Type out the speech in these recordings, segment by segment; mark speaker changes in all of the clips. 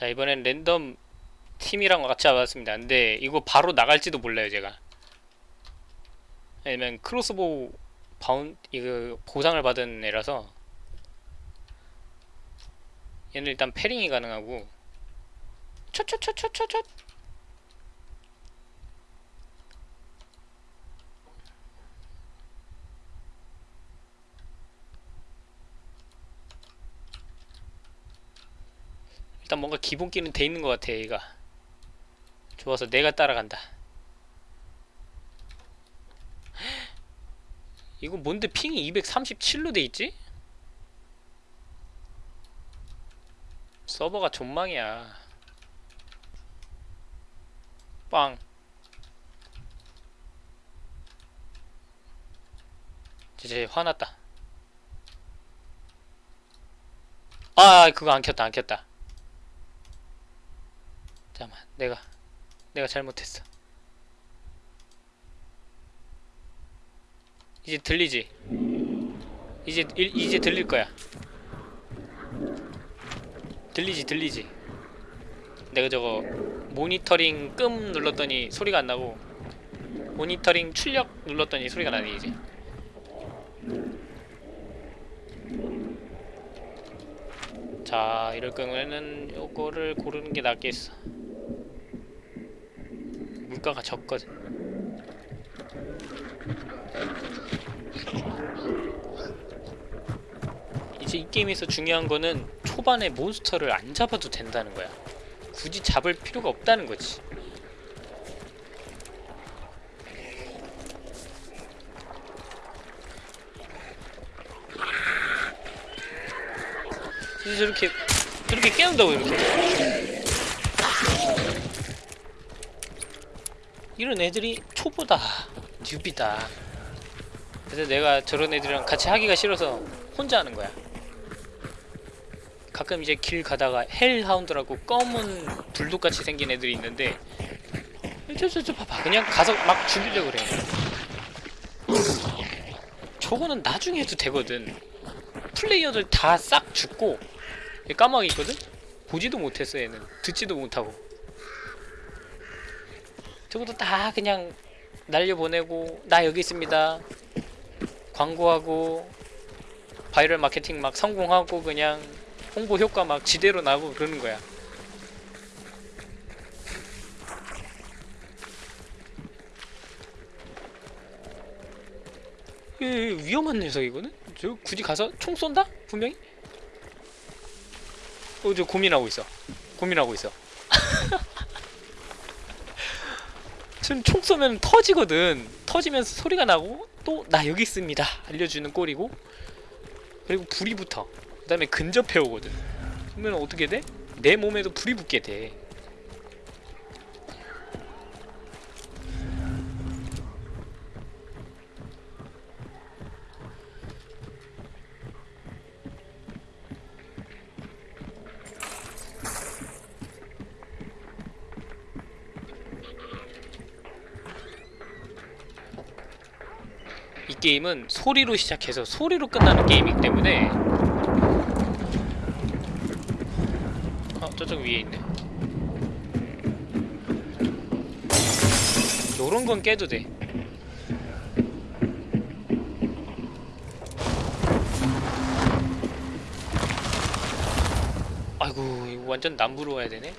Speaker 1: 자 이번엔 랜덤 팀이랑 같이 와봤습니다. 근데 이거 바로 나갈지도 몰라요 제가. 왜냐면 크로스보우 바운 이거 보상을 받은 애라서 얘는 일단 패링이 가능하고 촛촛촛촛촛 일단 뭔가 기본기는 돼 있는 것 같아 얘가. 좋아서 내가 따라간다. 이거 뭔데 핑이 237로 돼 있지? 서버가 존망이야. 빵. 이제 화났다. 아 그거 안 켰다 안 켰다 잠깐만 내가 내가 잘못했어. 이제 들리지? 이제 일, 이제 들릴 거야. 들리지 들리지? 내가 저거 모니터링 끔 눌렀더니 소리가 안 나고 모니터링 출력 눌렀더니 소리가 나네 이제. 자 이럴 경우에는 요거를 고르는 게 낫겠어 물가가 적거든. 이제 이 게임에서 중요한 거는 초반에 몬스터를 안 잡아도 된다는 거야. 굳이 잡을 필요가 없다는 거지. 그래서 저렇게 저렇게 깨운다고 이렇게 이런 애들이 초보다 뉴비다. 그래서 내가 저런 애들이랑 같이 하기가 싫어서 혼자 하는 거야. 가끔 이제 길 가다가 헬하운드라고 검은 불독같이 생긴 애들이 있는데 저저저 봐봐. 그냥 가서 막 죽이려고 그래. 저거는 나중에 해도 되거든. 플레이어들 다 싹 죽고 얘 까마귀 있거든? 보지도 못했어 얘는. 듣지도 못하고 저것도 다 그냥 날려보내고 나 여기 있습니다 광고하고 바이럴 마케팅 막 성공하고 그냥 홍보 효과 막 지대로 나고 그러는 거야 이 위험한 녀석이거든? 저 굳이 가서 총 쏜다? 분명히? 어, 저 고민하고 있어. 고민하고 있어. 지금 총 쏘면 터지거든. 터지면서 소리가 나고 또 나 여기 있습니다. 알려주는 꼴이고 그리고 불이 붙어. 그 다음에 근접해 오거든. 그러면 어떻게 돼? 내 몸에도 불이 붙게 돼. 게임은 소리로 시작해서 소리로 끝나는 게임이기 때문에. 어 저쪽 위에 있네. 요런 건 깨도 돼. 아이고 이거 완전 남부로 와야 되네.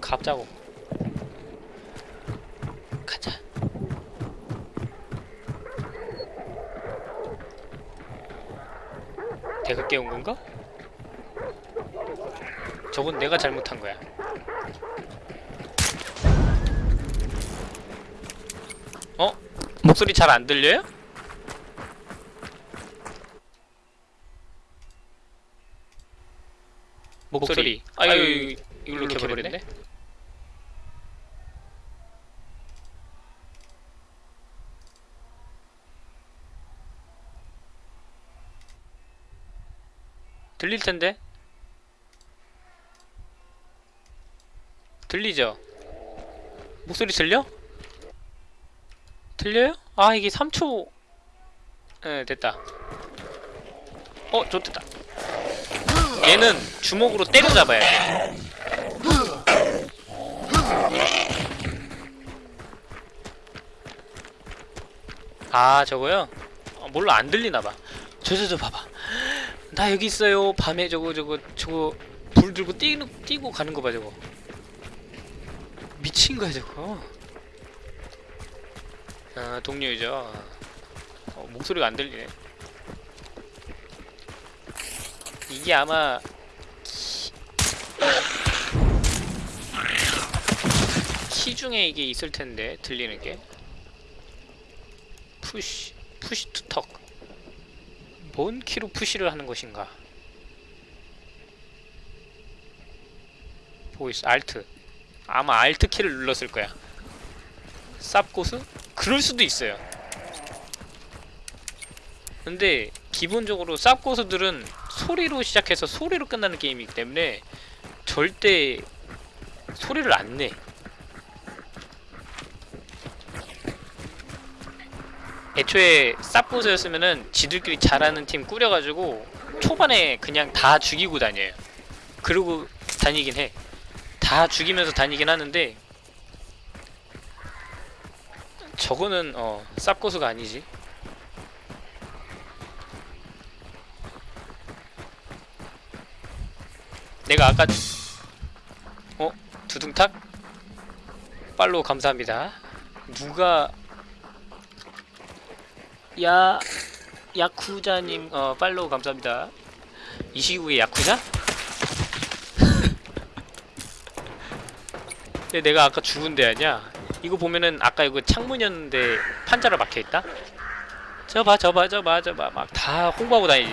Speaker 1: 갑자고. 가자 내가 깨운 건가? 저건 내가 잘못한 거야. 어? 목소리 잘 안 들려요? 목소리. 아유, 이걸로 켜버렸네. 들릴 텐데? 들리죠? 목소리 들려? 들려요? 아 이게 3초 네 됐다 어 좋됐다 얘는 주먹으로 때려잡아야 돼. 아 저거요? 어, 몰라 안 들리나봐. 저 저 저 봐봐. 나 여기 있어요. 밤에 저거 저거 저거 불 들고 뛰고 뛰고 가는 거 봐 저거. 미친 거야 저거. 아 동료이죠. 어, 목소리가 안 들리네. 이게 아마 키 중에 이게 있을 텐데 들리는 게 push push to talk. 뭔 키로 푸시를 하는 것인가? voice Alt. 아마 알트 키를 눌렀을 거야. 쌉고수? 그럴 수도 있어요. 근데 기본적으로 쌉고수들은 소리로 시작해서 소리로 끝나는 게임이기 때문에 절대 소리를 안 내. 애초에 쌉고수였으면은 지들끼리 잘하는 팀 꾸려가지고 초반에 그냥 다 죽이고 다녀요. 그러고 다니긴 해. 다 죽이면서 다니긴 하는데 저거는 어 쌉고수가 아니지. 내가 아까 어 두둥탁 팔로우 감사합니다. 누가 야 야쿠자님 어 팔로우 감사합니다. 이 시국에 야쿠자? 근데 내가 아까 죽은 데 아니야? 이거 보면은 아까 이거 창문이었는데 판자로 막혀 있다. 저봐 저봐 저봐 저봐 막 다 홍보하고 다니지.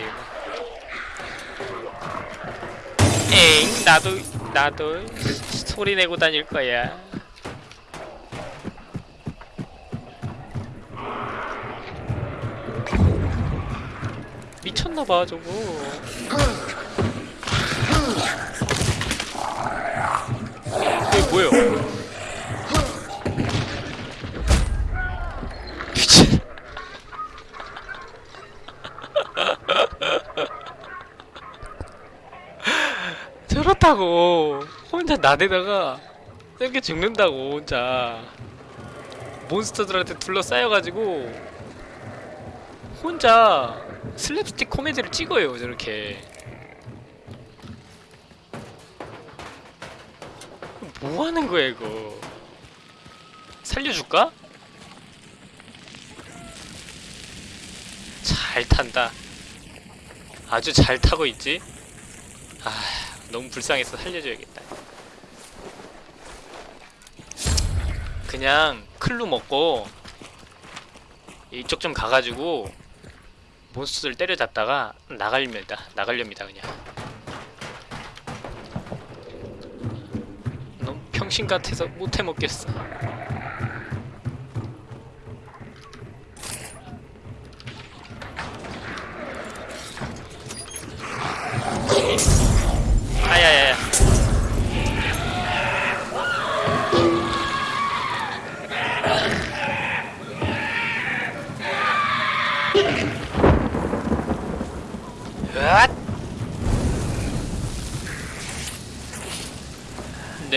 Speaker 1: 에잉 나도 나도 소리 내고 다닐 거야. 미쳤나봐 저거. 이게 뭐예요? 미친. 저렇다고 혼자 나대다가 이렇게 죽는다고 혼자 몬스터들한테 둘러싸여가지고 혼자 슬랩스틱 코미디를 찍어요 저렇게 뭐 하는 거야 이거 살려줄까? 잘 탄다 아주 잘 타고 있지? 아 너무 불쌍해서 살려줘야겠다 그냥 클루 먹고 이쪽 좀 가가지고 몬스터를 때려잡다가 나갈렵니다. 나갈렵니다 그냥. 너무 평신 같아서 못해 먹겠어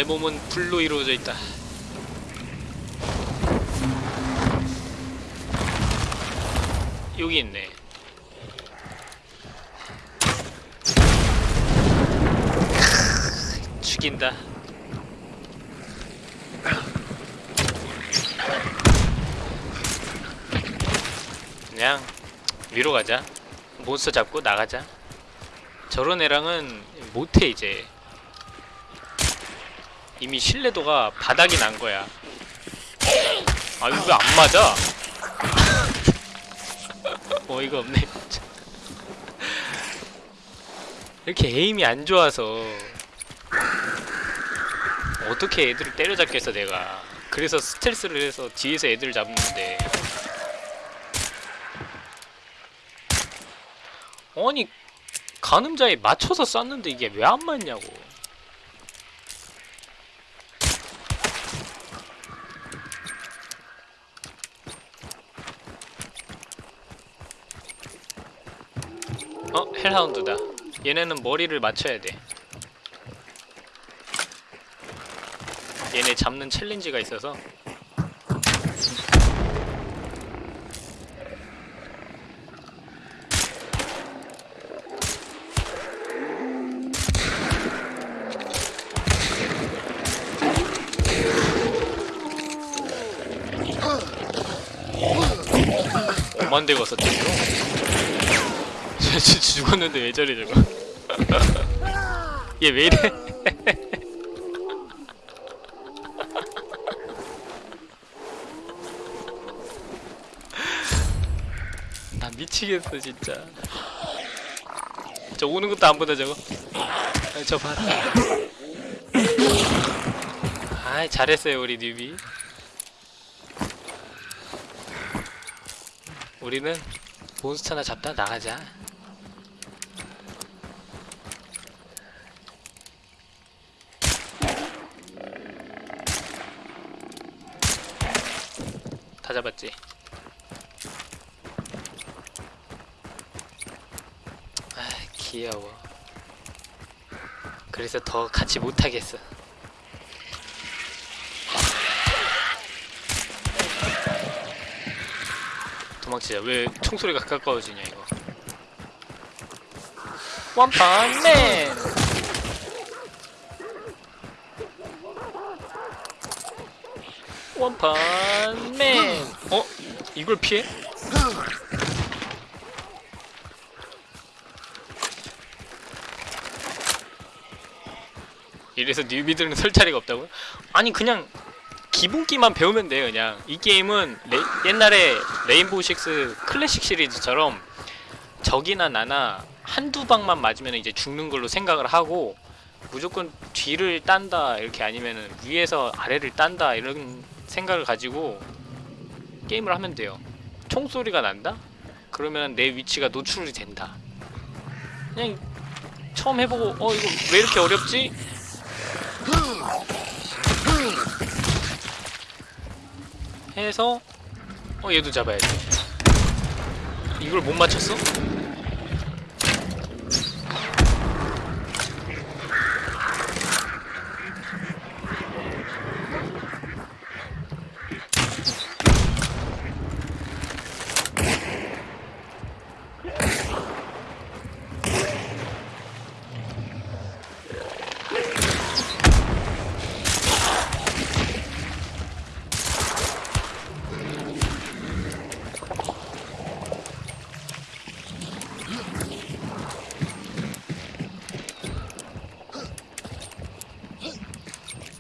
Speaker 1: 내 몸은 불로 이루어져 있다. 여기 있네. 죽인다. 그냥 위로 가자. 몬스터 잡고 나가자. 저런 애랑은 못해 이제. 이미 신뢰도가 바닥이 난 거야. 아 이거 왜 안 맞아? 어이가 없네. 진짜. 이렇게 에임이 안 좋아서 어떻게 애들을 때려잡겠어 내가. 그래서 스텔스를 해서 뒤에서 애들을 잡는데. 아니 가늠자에 맞춰서 쐈는데 이게 왜 안 맞냐고. 어 헬하운드다. 얘네는 머리를 맞춰야 돼 얘네 잡는 챌린지가 있어서 오만 대가? 쟤 진짜 죽었는데 왜 저래 저거? 얘 왜 이래? 나 미치겠어 진짜. 저 오는 것도 안 보다 저거. 아, 저 봐라 아이 잘했어요 우리 뉴비. 우리는 몬스터나 잡다 나가자 다 잡았지. 아 귀여워. 그래서 더 같이 못하겠어. 도망치자. 왜 총소리가 가까워지냐 이거. 원펀맨 원펀맨 어? 이걸 피해? 이래서 뉴비들은 설 자리가 없다고요? 아니 그냥 기본기만 배우면 돼요 그냥 이 게임은 레- 옛날에 레인보우 식스 클래식 시리즈처럼 적이나 나나 한두 방만 맞으면 이제 죽는 걸로 생각을 하고 무조건 뒤를 딴다 이렇게 아니면은 위에서 아래를 딴다 이런 생각을 가지고 게임을 하면 돼요 총소리가 난다? 그러면 내 위치가 노출이 된다 그냥 처음 해보고 어 이거 왜 이렇게 어렵지? 해서 어 얘도 잡아야지 이걸 못 맞췄어?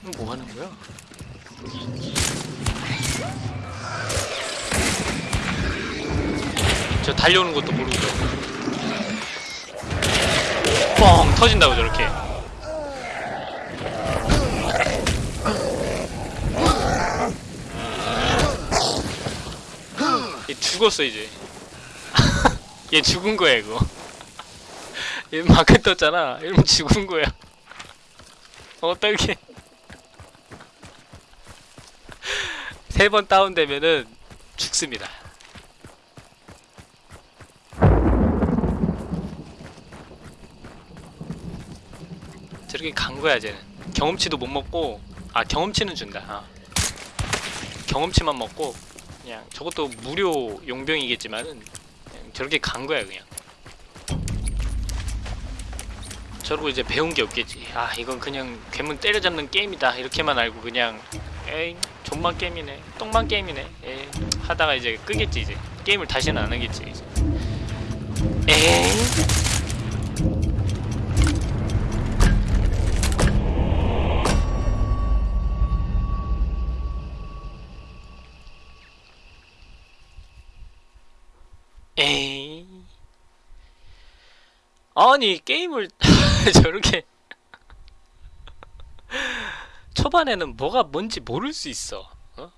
Speaker 1: 이거 뭐 하는 거야? 저 달려오는 것도 모르고 뻥. 터진다고 저렇게. 얘 죽었어 이제. 얘 죽은 거야 이거. 얘 마크 떴잖아. 이러면 죽은 거야. 어떡해. 세 번 다운되면은 죽습니다 저렇게 간 거야 쟤는. 경험치도 못 먹고 아 경험치는 준다. 아. 경험치만 먹고 그냥 저것도 무료 용병이겠지만은 저렇게 간 거야 그냥. 저러고 이제 배운 게 없겠지. 아 이건 그냥 괴물 때려잡는 게임이다. 이렇게만 알고 그냥 에이 존만 게임이네 똥만 게임이네. 에이 하다가 이제 끄겠지 이제. 게임을 다시는 안 하겠지 이제. 에이 아니 게임을 저렇게 초반에는 뭐가 뭔지 모를 수 있어. 어?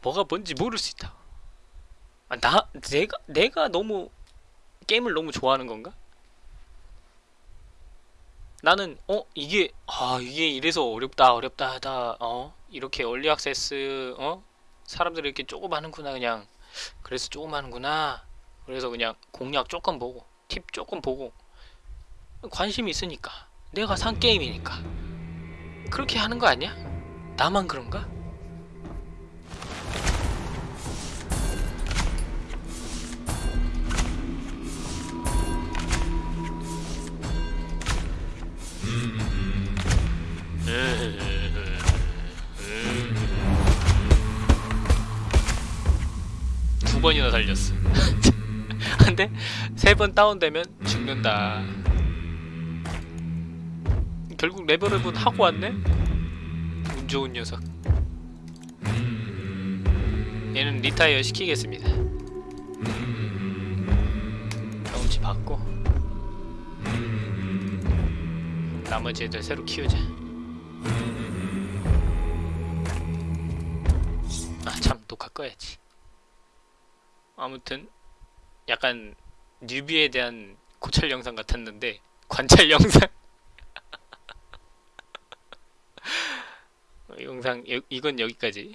Speaker 1: 뭐가 뭔지 모를 수 있다. 아, 나 내가 내가 너무 게임을 너무 좋아하는 건가? 나는 어 이게 아 이게 이래서 어렵다 어렵다 하다 어? 이렇게 얼리 액세스 어? 사람들이 이렇게 조금 하는구나 그냥. 그래서 조금 하는구나. 그래서 그냥 공략 조금 보고 팁 조금 보고 관심이 있으니까 내가 산 게임이니까 그렇게 하는 거 아니야? 나만 그런가? 두 번이나 살렸어. 근데 세 번 다운되면 죽는다. 결국 레벨업은 하고 왔네? 운 좋은 녀석. 얘는 리타이어 시키겠습니다. 경험치 받고 나머지 애들 새로 키우자. 아참 녹화 꺼야지. 아무튼 약간 뉴비에 대한 고찰 영상 같았는데 관찰 영상? 어, 영상 여- 이건 여기까지